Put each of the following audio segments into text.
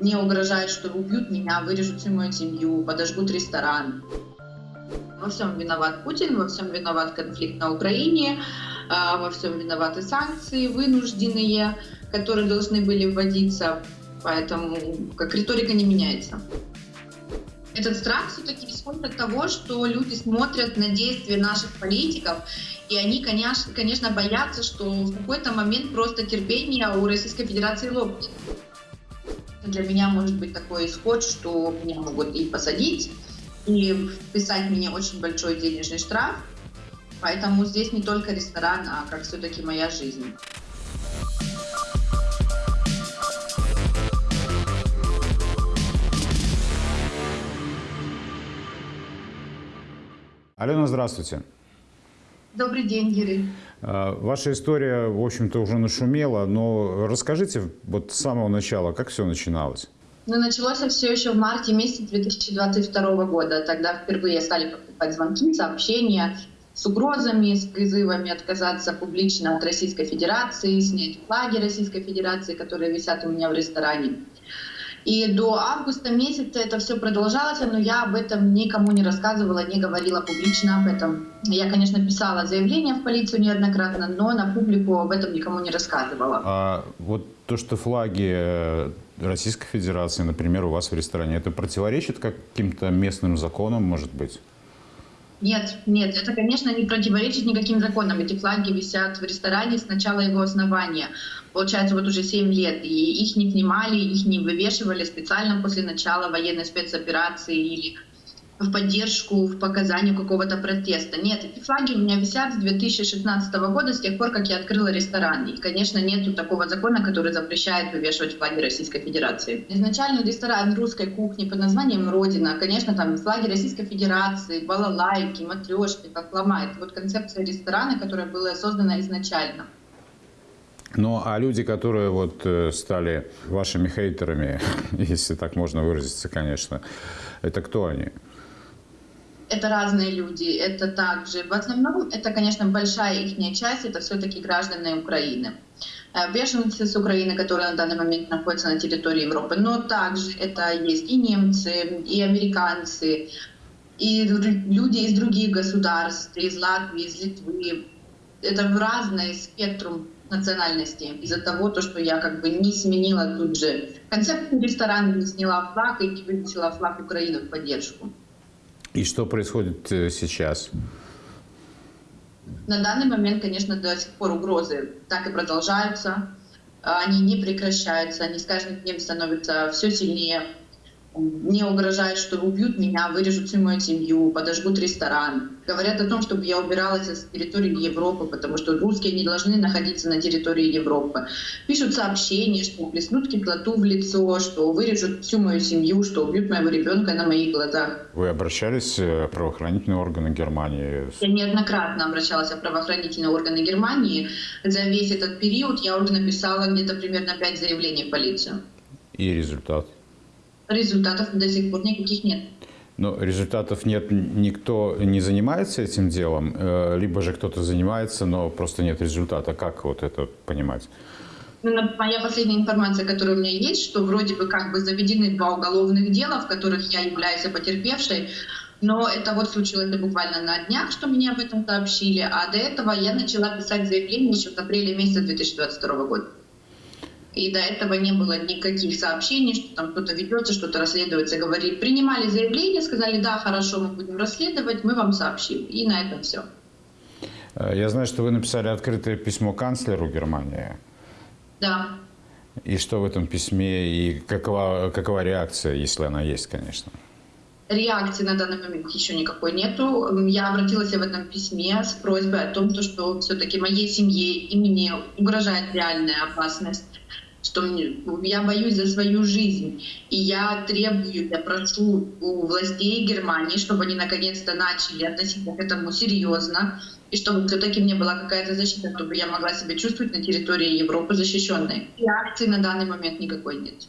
Мне угрожают, что убьют меня, вырежут всю мою семью, подожгут ресторан. Во всем виноват Путин, во всем виноват конфликт на Украине, а, во всем виноваты санкции вынужденные, которые должны были вводиться. Поэтому как риторика не меняется. Этот страх все-таки исходит от того, что люди смотрят на действия наших политиков, и они, конечно, конечно боятся, что в какой-то момент просто терпение у Российской Федерации лопнет. Для меня может быть такой исход, что меня могут и посадить, и вписать мне очень большой денежный штраф. Поэтому здесь не только ресторан, а как все-таки моя жизнь. Алена, здравствуйте. Добрый день, Юрий. А, ваша история, в общем-то, уже нашумела, но расскажите вот с самого начала, как все начиналось? Ну, началось все еще в марте месяце 2022 года. Тогда впервые стали поступать звонки, сообщения с угрозами, с призывами отказаться публично от Российской Федерации, снять флаги Российской Федерации, которые висят у меня в ресторане. И до августа месяца это все продолжалось, но я об этом никому не рассказывала, не говорила публично об этом. Я, конечно, писала заявление в полицию неоднократно, но на публику об этом никому не рассказывала. А вот то, что флаги э, Российской Федерации, например, у вас в ресторане, это противоречит каким-то местным законам, может быть? Нет, нет, это, конечно, не противоречит никаким законам. Эти флаги висят в ресторане с начала его основания. Получается, вот уже 7 лет. И их не снимали, их не вывешивали специально после начала военной спецоперации или в поддержку, в показанию какого-то протеста. Нет, эти флаги у меня висят с 2016 года, с тех пор, как я открыла ресторан. И, конечно, нет такого закона, который запрещает вывешивать флаги Российской Федерации. Изначально ресторан русской кухни под названием «Родина». Конечно, там флаги Российской Федерации, балалайки, матрешки, как ломает. Вот концепция ресторана, которая была создана изначально. Ну, а люди, которые вот э, стали вашими хейтерами, если так можно выразиться, конечно, это кто они? Это разные люди, это также, в основном, это, конечно, большая их часть, это все-таки граждане Украины. Э, беженцы с Украины, которые на данный момент находятся на территории Европы, но также это есть и немцы, и американцы, и люди из других государств, из Латвии, из Литвы. Это разный спектрум национальности из-за того, то, что я как бы не сменила тут же концепцию ресторана, не сняла флаг и не вывесила флаг Украины в поддержку. И что происходит э, сейчас? На данный момент, конечно, до сих пор угрозы так и продолжаются. Они не прекращаются, они с каждым днем становятся все сильнее. Мне угрожают, что убьют меня, вырежут всю мою семью, подожгут ресторан. Говорят о том, чтобы я убиралась с территории Европы, потому что русские не должны находиться на территории Европы. Пишут сообщения, что плеснут кислоту в лицо, что вырежут всю мою семью, что убьют моего ребенка на моих глазах. Вы обращались в правоохранительные органы Германии? Я неоднократно обращалась в правоохранительные органы Германии. За весь этот период я уже написала где-то примерно 5 заявлений в полицию. И результат? Результатов до сих пор никаких нет. Но результатов нет, никто не занимается этим делом, э, либо же кто-то занимается, но просто нет результата. Как вот это понимать? Ну, моя последняя информация, которая у меня есть, что вроде бы как бы заведены два уголовных дела, в которых я являюсь потерпевшей, но это вот случилось буквально на днях, что мне об этом сообщили, а до этого я начала писать заявление еще в апреле месяца 2022 года. И до этого не было никаких сообщений, что там кто-то ведется, что-то расследуется. Говорили, принимали заявление, сказали, да, хорошо, мы будем расследовать, мы вам сообщим. И на этом все. Э, я знаю, что вы написали открытое письмо канцлеру Германии. Да. И что в этом письме, и какова, какова реакция, если она есть, конечно? Реакции на данный момент еще никакой нету. Я обратилась в этом письме с просьбой о том, что все-таки моей семье и мне угрожает реальная опасность что я боюсь за свою жизнь. И я требую, я прошу у властей Германии, чтобы они наконец-то начали относиться к этому серьезно, и чтобы все-таки мне была какая-то защита, чтобы я могла себя чувствовать на территории Европы защищенной. Реакции на данный момент никакой нет.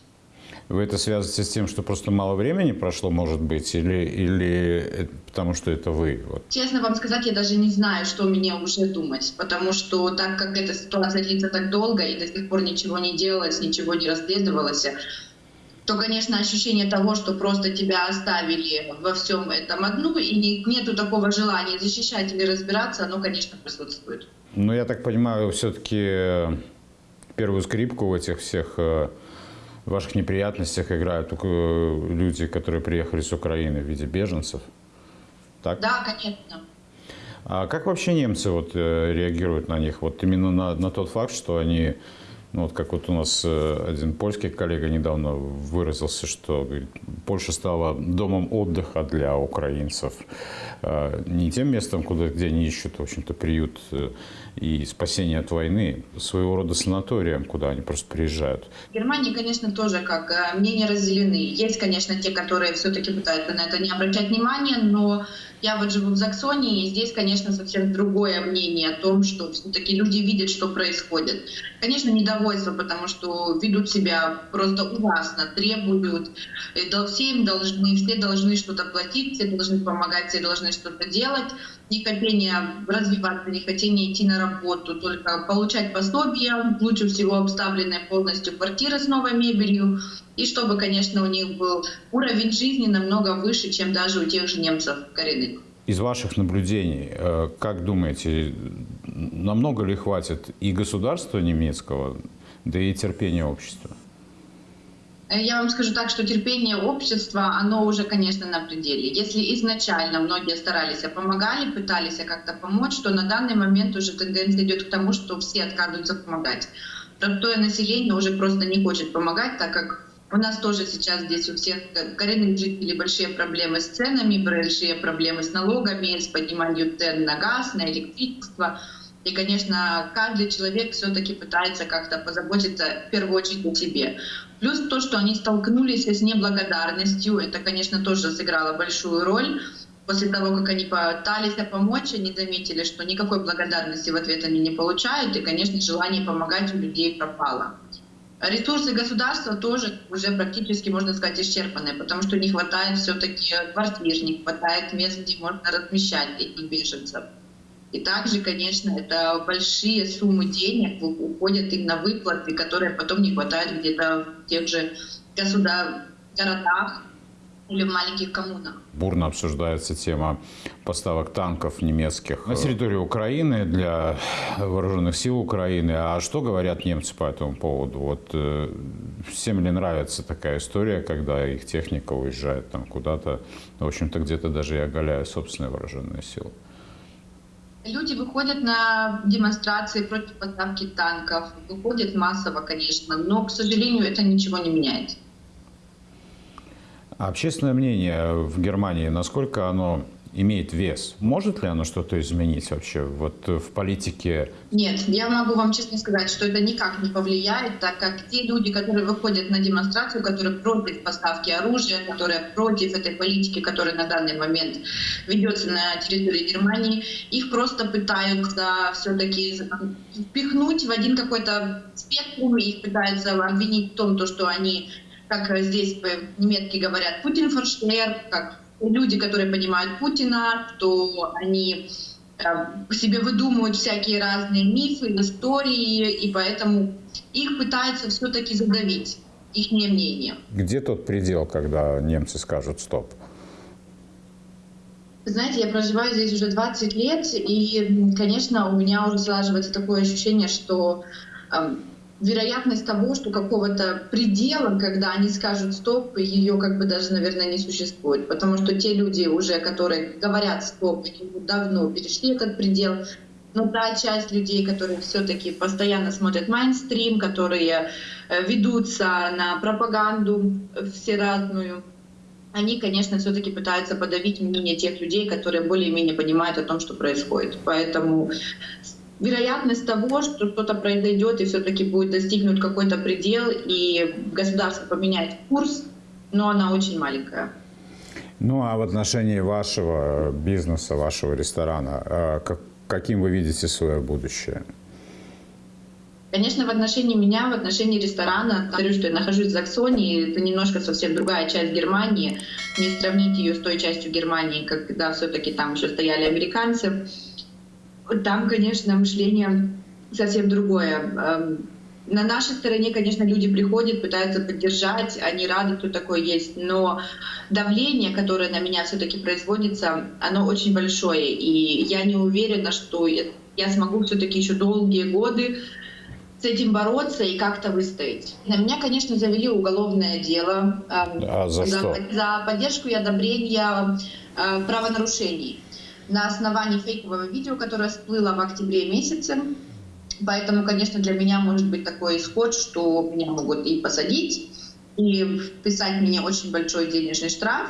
Вы это связываете с тем, что просто мало времени прошло, может быть, или, или потому что это вы? Вот. Честно вам сказать, я даже не знаю, что мне уже думать, потому что так как эта ситуация длится так долго и до сих пор ничего не делалось, ничего не расследовалось, то, конечно, ощущение того, что просто тебя оставили во всем этом одну, и не- нету такого желания защищать или разбираться, оно, конечно, присутствует. Ну, я так понимаю, все-таки первую скрипку в этих всех э, ваших неприятностях играют э, люди, которые приехали с Украины в виде беженцев. Так? Да, конечно. А как вообще немцы вот э, реагируют на них? Вот именно на, на тот факт, что они, ну вот как вот у нас э, один польский коллега недавно выразился, что говорит, Польша стала домом отдыха для украинцев, э, не тем местом, куда, где они ищут, в общем-то, приют и спасение от войны, своего рода санаторием, куда они просто приезжают. В Германии, конечно, тоже как э, мнения разделены. Есть, конечно, те, которые все-таки пытаются на это не обращать внимания, но я вот живу в Заксонии, и здесь, конечно, совсем другое мнение о том, что все-таки люди видят, что происходит. Конечно, недовольство, потому что ведут себя просто ужасно, требуют, дол- все им должны, все должны что-то платить, все должны помогать, все должны что-то делать. Не хотение развиваться, не хотение идти на работу, только получать пособия, лучше всего обставленная полностью квартира с новой мебелью, и чтобы, конечно, у них был уровень жизни намного выше, чем даже у тех же немцев коренных. Из ваших наблюдений, э, как думаете, намного ли хватит и государства немецкого, да и терпения общества? Э, Я вам скажу так, что терпение общества, оно уже, конечно, на пределе. Если изначально многие старались, помогали, пытались как-то помочь, то на данный момент уже тенденция идет к тому, что все отказываются помогать. Простое население уже просто не хочет помогать, так как у нас тоже сейчас здесь у всех коренных жителей большие проблемы с ценами, большие проблемы с налогами, с подниманием цен на газ, на электричество. И, конечно, каждый человек все-таки пытается как-то позаботиться в первую очередь о себе. Плюс то, что они столкнулись с неблагодарностью, это, конечно, тоже сыграло большую роль. После того, как они пытались помочь, они заметили, что никакой благодарности в ответ они не получают, и, конечно, желание помогать у людей пропало. Ресурсы государства тоже уже практически, можно сказать, исчерпаны, потому что не хватает все-таки квартир, не хватает мест, где можно размещать этих беженцев. И также, конечно, это большие суммы денег уходят им на выплаты, которые потом не хватает где-то в тех же государ... городах или в маленьких коммунах. Бурно обсуждается тема поставок танков немецких на территорию Украины для вооруженных сил Украины. А что говорят немцы по этому поводу? Вот э, всем ли нравится такая история, когда их техника уезжает там куда-то, в общем-то, где-то даже и оголяя собственные вооруженные силы? Люди выходят на демонстрации против поставки танков, выходят массово, конечно, но, к сожалению, это ничего не меняет. А общественное мнение в Германии, насколько оно имеет вес? Может ли оно что-то изменить вообще вот в политике? Нет, я могу вам честно сказать, что это никак не повлияет, так как те люди, которые выходят на демонстрацию, которые против поставки оружия, которые против этой политики, которая на данный момент ведется на территории Германии, их просто пытаются все-таки впихнуть в один какой-то спектрум, их пытаются обвинить в том, то, что они как здесь по-немецки говорят, Путин форштейр, как люди, которые понимают Путина, что они э, себе выдумывают всякие разные мифы, истории, и поэтому их пытаются все-таки задавить, их мнение. Где тот предел, когда немцы скажут «стоп»? Знаете, я проживаю здесь уже 20 лет, и, конечно, у меня уже слаживается такое ощущение, что э, вероятность того, что какого-то предела, когда они скажут стоп, ее как бы даже, наверное, не существует. Потому что те люди уже, которые говорят стоп, давно перешли этот предел. Но та часть людей, которые все-таки постоянно смотрят майнстрим, которые ведутся на пропаганду всеразную, они, конечно, все-таки пытаются подавить мнение тех людей, которые более-менее понимают о том, что происходит. Поэтому вероятность того, что что-то произойдет и все-таки будет достигнут какой-то предел, и государство поменяет курс, но она очень маленькая. Ну а в отношении вашего бизнеса, вашего ресторана, как, каким вы видите свое будущее? Конечно, в отношении меня, в отношении ресторана, говорю, что я нахожусь в Заксонии, это немножко совсем другая часть Германии. Не сравнить ее с той частью Германии, когда все-таки там еще стояли американцы. Там, конечно, мышление совсем другое. На нашей стороне, конечно, люди приходят, пытаются поддержать, они рады, кто такой есть, но давление, которое на меня все-таки производится, оно очень большое, и я не уверена, что я смогу все-таки еще долгие годы с этим бороться и как-то выстоять. На меня, конечно, завели уголовное дело а за, за, что? за поддержку и одобрение э, правонарушений на основании фейкового видео, которое всплыло в октябре месяце. Поэтому, конечно, для меня может быть такой исход, что меня могут и посадить, и вписать мне очень большой денежный штраф.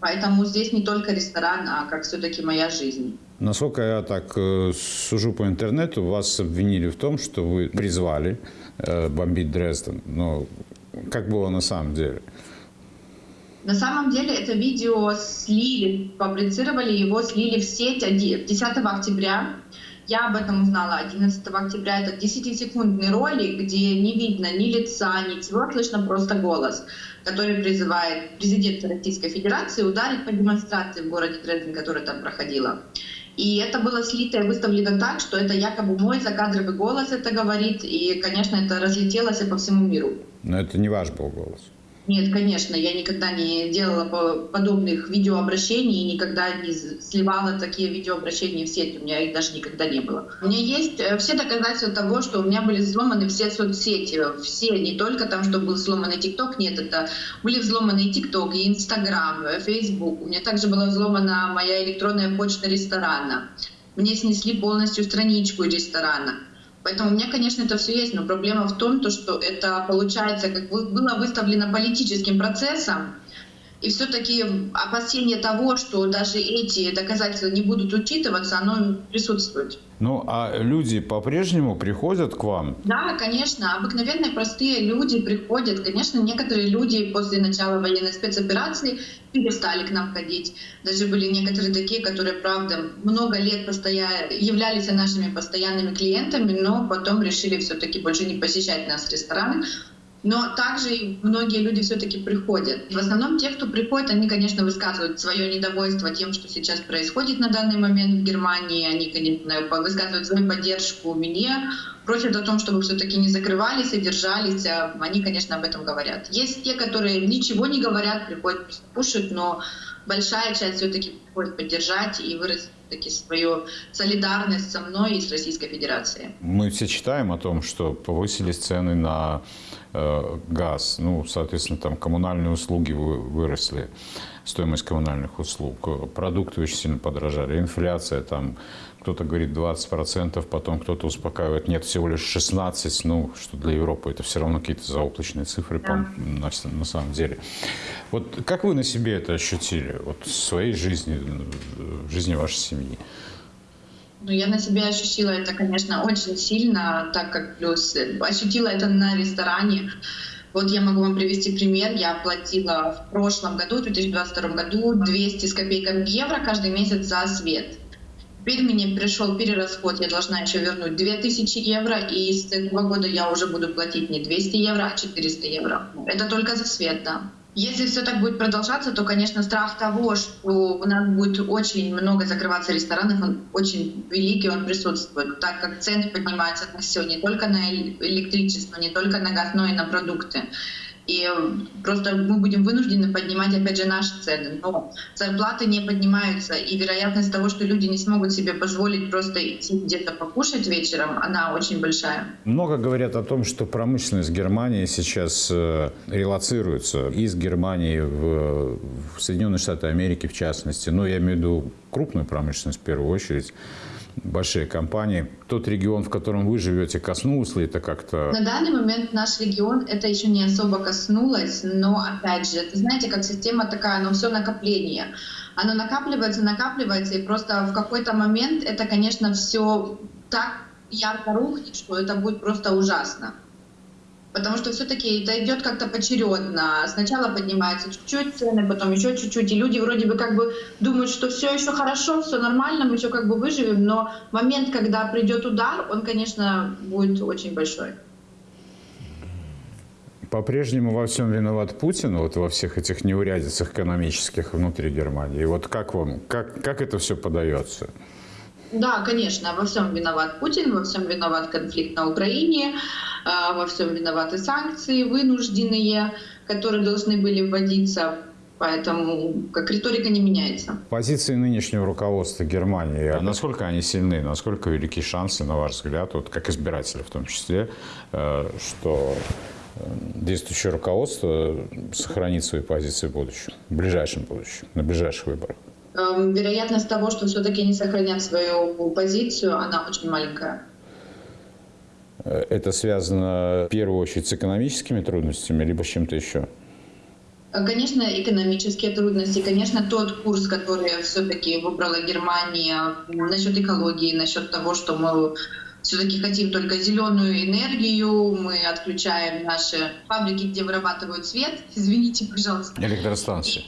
Поэтому здесь не только ресторан, а как все-таки моя жизнь. Насколько я так э, сужу по интернету, вас обвинили в том, что вы призвали э, бомбить Дрезден. Но как было на самом деле? На самом деле это видео слили, фабрицировали его, слили в сеть 10 октября. Я об этом узнала 11 октября. Это 10-секундный ролик, где не видно ни лица, ничего, слышно просто голос, который призывает президента Российской Федерации ударить по демонстрации в городе Дрезден, которая там проходила. И это было слито и выставлено так, что это якобы мой закадровый голос это говорит, и, конечно, это разлетелось по всему миру. Но это не ваш был голос. Нет, конечно, я никогда не делала подобных видеообращений и никогда не сливала такие видеообращения в сеть. У меня их даже никогда не было. У меня есть э, все доказательства того, что у меня были взломаны все соцсети. Все, не только там, что был взломанный ТикТок, нет, это были взломаны и ТикТок, и Инстаграм, и Фейсбук. У меня также была взломана моя электронная почта ресторана. Мне снесли полностью страничку ресторана. Поэтому у меня, конечно, это все есть, но проблема в том, то, что это получается, как было выставлено политическим процессом, и все-таки опасение того, что даже эти доказательства не будут учитываться, оно присутствует. Ну, а люди по-прежнему приходят к вам? Да, конечно. Обыкновенные простые люди приходят. Конечно, некоторые люди после начала военной спецоперации перестали к нам ходить. Даже были некоторые такие, которые, правда, много лет постоянно являлись нашими постоянными клиентами, но потом решили все-таки больше не посещать нас в рестораны, но также многие люди все-таки приходят. В основном те, кто приходит, они, конечно, высказывают свое недовольство тем, что сейчас происходит на данный момент в Германии. Они, конечно, высказывают свою поддержку мне, просят о том, чтобы все-таки не закрывались и держались. А они, конечно, об этом говорят. Есть те, которые ничего не говорят, приходят просто кушать, но большая часть все-таки приходит поддержать и выразить таки свою солидарность со мной и с Российской Федерацией. Мы все читаем о том, что повысились цены на газ, ну, соответственно, там коммунальные услуги выросли, стоимость коммунальных услуг, продукты очень сильно подорожали, инфляция там кто-то говорит 20%, потом кто-то успокаивает, нет, всего лишь 16%, ну, что для Европы это все равно какие-то заоблачные цифры да. на, на самом деле. Вот как вы на себе это ощутили, вот в своей жизни, в жизни вашей семьи? Ну, я на себе ощутила это, конечно, очень сильно, так как плюс ощутила это на ресторане. Вот я могу вам привести пример. Я платила в прошлом году, в 2022 году, 200 с копейками евро каждый месяц за свет. Теперь мне пришел перерасход, я должна еще вернуть 2000 евро, и с этого года я уже буду платить не 200 евро, а 400 евро. Это только за свет, да. Если все так будет продолжаться, то, конечно, страх того, что у нас будет очень много закрываться ресторанов, он очень великий, он присутствует, так как цены поднимаются на все, не только на электричество, не только на газ, но и на продукты. И просто мы будем вынуждены поднимать, опять же, наши цены. Но зарплаты не поднимаются, и вероятность того, что люди не смогут себе позволить просто идти где-то покушать вечером, она очень большая. Много говорят о том, что промышленность Германии сейчас э, релацируется из Германии в, в Соединенные Штаты Америки, в частности. Но я имею в виду крупную промышленность в первую очередь большие компании. Тот регион, в котором вы живете, коснулось ли это как-то? На данный момент наш регион это еще не особо коснулось, но опять же, это знаете, как система такая, но все накопление. Оно накапливается, накапливается, и просто в какой-то момент это, конечно, все так ярко рухнет, что это будет просто ужасно. Потому что все-таки это идет как-то поочередно. Сначала поднимаются чуть-чуть цены, потом еще чуть-чуть. И люди вроде бы как бы думают, что все еще хорошо, все нормально, мы еще как бы выживем. Но момент, когда придет удар, он, конечно, будет очень большой. По-прежнему во всем виноват Путин, вот во всех этих неурядицах экономических внутри Германии. И вот как вам, как, как это все подается? Да, конечно, во всем виноват Путин, во всем виноват конфликт на Украине. А, Во всем виноваты санкции вынужденные, которые должны были вводиться. Поэтому как риторика не меняется. Позиции нынешнего руководства Германии, а насколько они сильны, насколько велики шансы, на ваш взгляд, вот как избирателя в том числе, э, что э, действующее руководство сохранит свои позиции в будущем, в ближайшем будущем, на ближайших выборах? Эм, Вероятность того, что все-таки они сохранят свою позицию, она очень маленькая. Э, Это связано в первую очередь с экономическими трудностями, либо с чем-то еще? Конечно, экономические трудности, конечно, тот курс, который все-таки выбрала Германия насчет экологии, насчет того, что мы все-таки хотим только зеленую энергию, мы отключаем наши фабрики, где вырабатывают свет, извините, пожалуйста. Электростанции.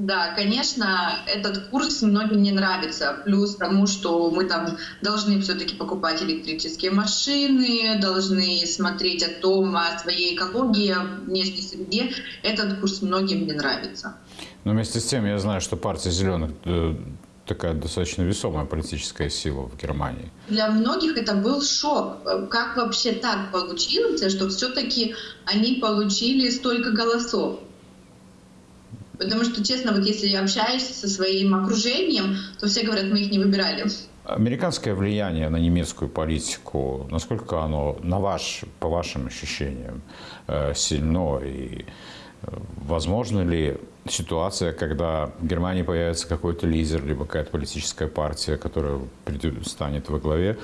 Да, конечно, этот курс многим не нравится. Плюс тому, что мы там должны все-таки покупать электрические машины, должны смотреть о том, о своей экологии, о внешней среде. Этот курс многим не нравится. Но вместе с тем я знаю, что партия зеленых э, такая достаточно весомая политическая сила в Германии. Для многих это был шок. Как вообще так получилось, что все-таки они получили столько голосов? Потому что, честно, вот если я общаюсь со своим окружением, то все говорят, мы их не выбирали. Американское влияние на немецкую политику, насколько оно, на ваш, по вашим ощущениям, э, сильно? И э, возможно ли ситуация, когда в Германии появится какой-то лидер, либо какая-то политическая партия, которая станет во главе,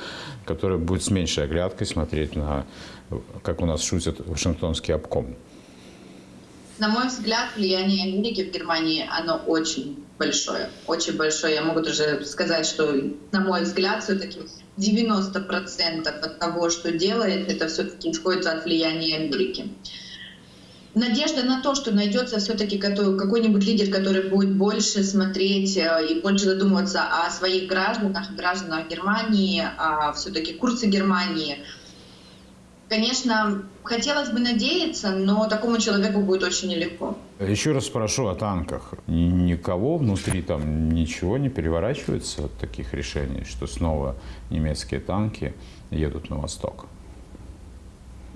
которая будет с меньшей оглядкой смотреть на, как у нас шутят, Вашингтонский обком? На мой взгляд, влияние Америки в Германии, оно очень большое. Очень большое. Я могу даже сказать, что, на мой взгляд, все-таки 90% от того, что делает, это все-таки исходит от влияния Америки. Надежда на то, что найдется все-таки какой-нибудь лидер, который будет больше смотреть э, и больше задумываться о своих гражданах, гражданах Германии, о все-таки курсе Германии. Конечно, хотелось бы надеяться, но такому человеку будет очень нелегко. Еще раз спрошу о танках. Ни- Никого внутри там ничего не переворачивается от таких решений, что снова немецкие танки едут на восток?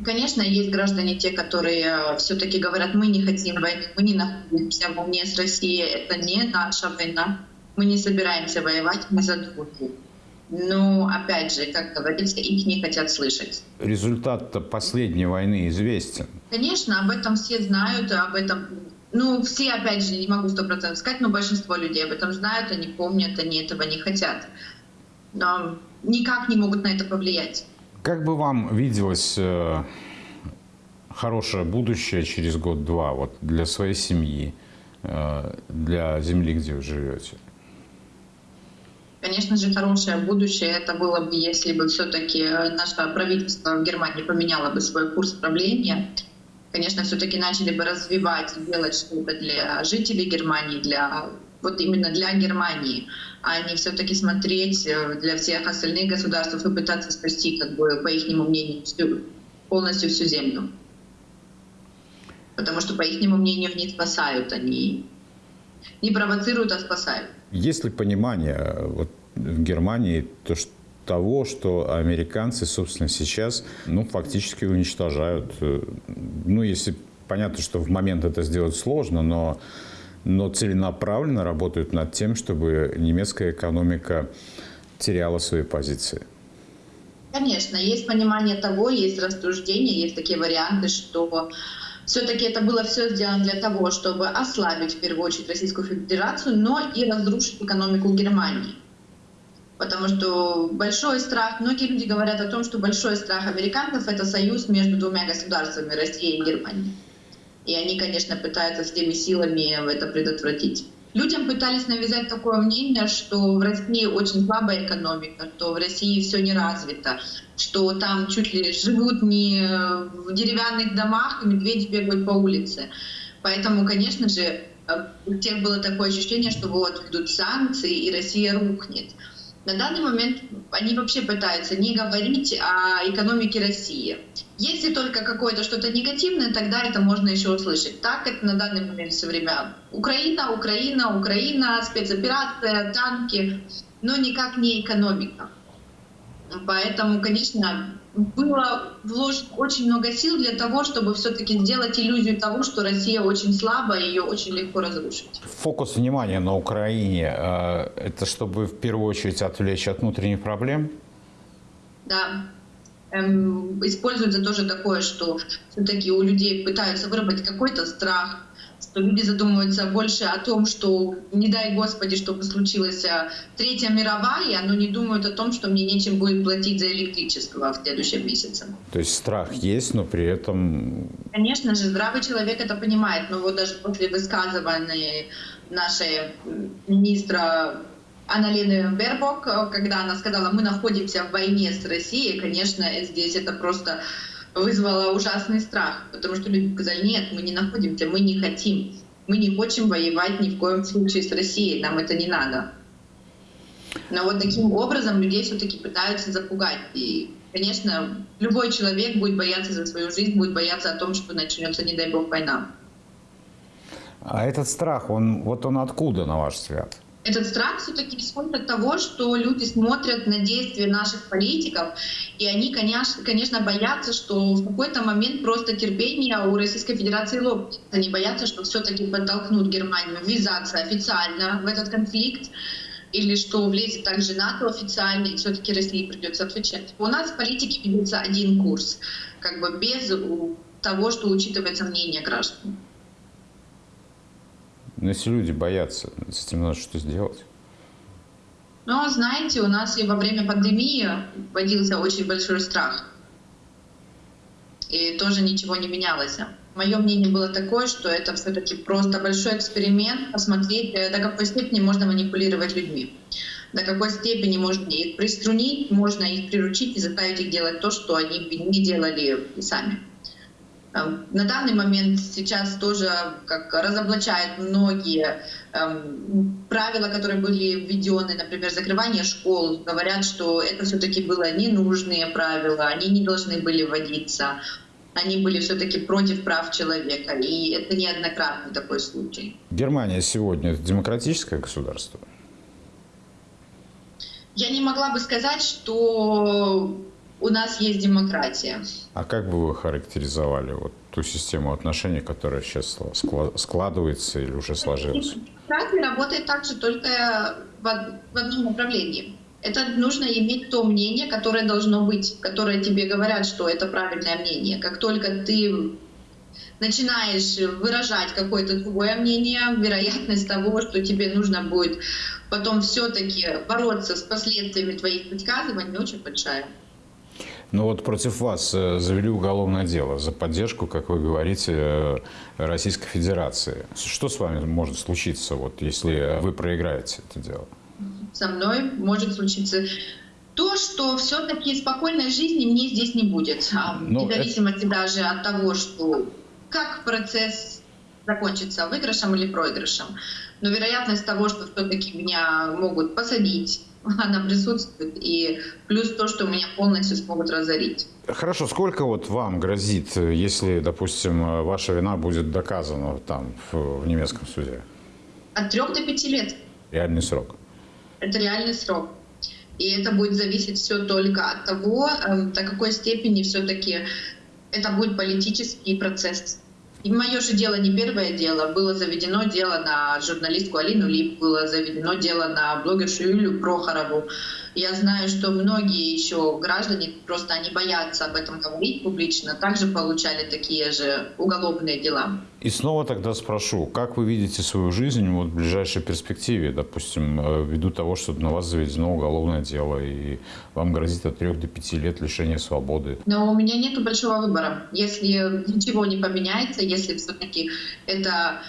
Конечно, есть граждане те, которые все-таки говорят, мы не хотим войны, мы не находимся в войне с Россией, это не наша война, мы не собираемся воевать, мы за дружбу. Но, опять же, как говорится, их не хотят слышать. Результат последней войны известен. Конечно, об этом все знают, об этом, ну, все, опять же, не могу сто процентов сказать, но большинство людей об этом знают, они помнят, они этого не хотят. Но никак не могут на это повлиять. Как бы вам виделось э, хорошее будущее через год-два вот, для своей семьи, э, для земли, где вы живете? Конечно же, хорошее будущее это было бы, если бы все-таки наше правительство в Германии поменяло бы свой курс правления. Конечно, все-таки начали бы развивать делать что-то для жителей Германии, для вот именно для Германии, а не все-таки смотреть э, для всех остальных государств и пытаться спасти, как бы, по их мнению, всю, полностью всю землю. Потому что, по их мнению, не спасают, они не провоцируют, а спасают. Есть ли понимание э, вот, в Германии то, что того, что американцы, собственно, сейчас, ну, фактически уничтожают. э, Ну, если понятно, что в момент это сделать сложно, но, но целенаправленно работают над тем, чтобы немецкая экономика теряла свои позиции. Конечно, есть понимание того, есть рассуждения, есть такие варианты, что все-таки это было все сделано для того, чтобы ослабить в первую очередь Российскую Федерацию, но и разрушить экономику Германии. Потому что большой страх, многие люди говорят о том, что большой страх американцев это союз между двумя государствами, Россией и Германией. И они, конечно, пытаются всеми силами это предотвратить. Людям пытались навязать такое мнение, что в России очень слабая экономика, что в России все не развито, что там чуть ли живут не в деревянных домах, и медведи бегают по улице. Поэтому, конечно же, у всех было такое ощущение, что вот идут санкции, и Россия рухнет. На данный момент они вообще пытаются не говорить о экономике России. Если только какое-то что-то негативное, тогда это можно еще услышать. Так это на данный момент все время Украина, Украина, Украина, спецоперация, танки, но никак не экономика. Поэтому, конечно, было вложено очень много сил для того, чтобы все-таки сделать иллюзию того, что Россия очень слабая, ее очень легко разрушить. Фокус внимания на Украине э, – это чтобы в первую очередь отвлечь от внутренних проблем? Да. Эм, используется тоже такое, что все-таки у людей пытаются выработать какой-то страх, что люди задумываются больше о том, что не дай Господи, чтобы случилась а, Третья мировая, но не думают о том, что мне нечем будет платить за электричество в следующем месяце. То есть страх есть, но при этом... Конечно же, здравый человек это понимает, но вот даже после высказывания нашей министра Аналины Бербок, когда она сказала, мы находимся в войне с Россией, конечно, здесь это просто вызвало ужасный страх, потому что люди сказали, нет, мы не находимся, мы не хотим, мы не хотим воевать ни в коем случае с Россией, нам это не надо. Но вот таким образом людей все-таки пытаются запугать. И, конечно, любой человек будет бояться за свою жизнь, будет бояться о том, что начнется, не дай бог, война. А этот страх, он вот он откуда, на ваш взгляд? Этот страх все-таки исходит от того, что люди смотрят на действия наших политиков, и они, конечно, конечно, боятся, что в какой-то момент просто терпение у Российской Федерации лопнет. Они боятся, что все-таки подтолкнут Германию ввязаться официально в этот конфликт, или что влезет также НАТО официально, и все-таки России придется отвечать. У нас в политике ведется один курс, как бы без того, что учитывается мнение граждан. Но если люди боятся, с этим надо что сделать. Но, знаете, у нас и во время пандемии вводился очень большой страх. И тоже ничего не менялось. Мое мнение было такое, что это все-таки просто большой эксперимент, посмотреть, э, до какой степени можно манипулировать людьми, до какой степени можно их приструнить, можно их приручить и заставить их делать то, что они не делали сами. Эм, на данный момент сейчас тоже как разоблачают многие эм, правила, которые были введены, например, закрывание школ, говорят, что это все-таки было ненужные правила, они не должны были вводиться, они были все-таки против прав человека, и это неоднократный такой случай. Германия сегодня демократическое государство? Я не могла бы сказать, что у нас есть демократия. А как бы вы характеризовали вот ту систему отношений, которая сейчас складывается или уже сложилась? Демократия работает также только в одном направлении. Это нужно иметь то мнение, которое должно быть, которое тебе говорят, что это правильное мнение. Как только ты начинаешь выражать какое-то другое мнение, вероятность того, что тебе нужно будет потом все-таки бороться с последствиями твоих высказываний, очень большая. Ну вот против вас э, завели уголовное дело за поддержку, как вы говорите, э, Российской Федерации. Что с вами может случиться, вот, если вы проиграете это дело? Со мной может случиться то, что все-таки спокойной жизни мне здесь не будет. А, Но вне зависимости это... даже от того, что как процесс закончится выигрышем или проигрышем. Но вероятность того, что все-таки меня могут посадить, она присутствует. И плюс то, что меня полностью смогут разорить. Хорошо, сколько вот вам грозит, если, допустим, ваша вина будет доказана там в, в немецком суде? От трех до пяти лет. Реальный срок. Это реальный срок. И это будет зависеть все только от того, э, до какой степени все-таки это будет политический процесс. И мое же дело не первое дело. Было заведено дело на журналистку Алину Лип, было заведено дело на блогершу Юлию Прохорову. Я знаю, что многие еще граждане, просто они боятся об этом говорить публично, также получали такие же уголовные дела. И снова тогда спрошу, как вы видите свою жизнь вот, в ближайшей перспективе, допустим, э, ввиду того, что на вас заведено уголовное дело, и вам грозит от 3 до 5 лет лишения свободы? Но у меня нет большого выбора. Если ничего не поменяется, если все-таки это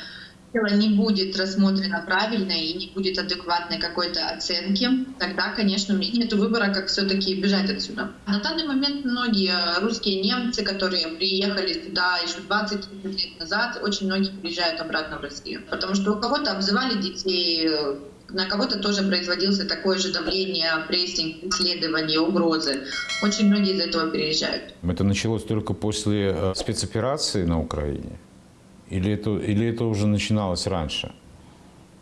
дело не будет рассмотрено правильно и не будет адекватной какой-то оценки, тогда, конечно, нет выбора, как все-таки бежать отсюда. На данный момент многие русские немцы, которые приехали сюда еще 20 лет назад, очень многие приезжают обратно в Россию, потому что у кого-то обзывали детей, на кого-то тоже производился такое же давление, прессинг, исследования, угрозы. Очень многие из этого переезжают. Это началось только после э, спецоперации на Украине? Или это, или это уже начиналось раньше?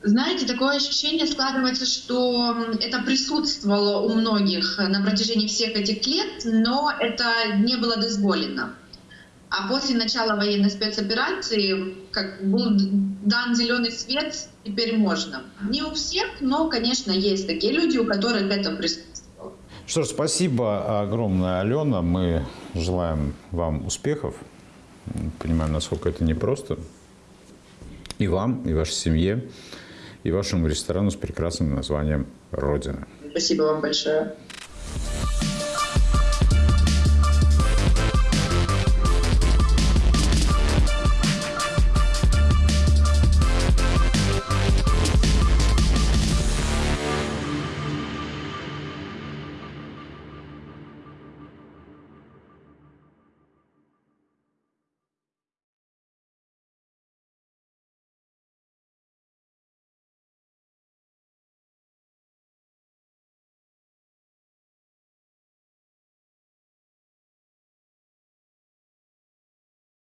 Знаете, такое ощущение складывается, что это присутствовало у многих на протяжении всех этих лет, но это не было дозволено. А после начала военной спецоперации как был дан зеленый свет, теперь можно. Не у всех, но, конечно, есть такие люди, у которых это присутствовало. Что ж, спасибо огромное, Алена. Мы желаем вам успехов. Понимаем, насколько это непросто. И вам, и вашей семье, и вашему ресторану с прекрасным названием «Родина». Спасибо вам большое.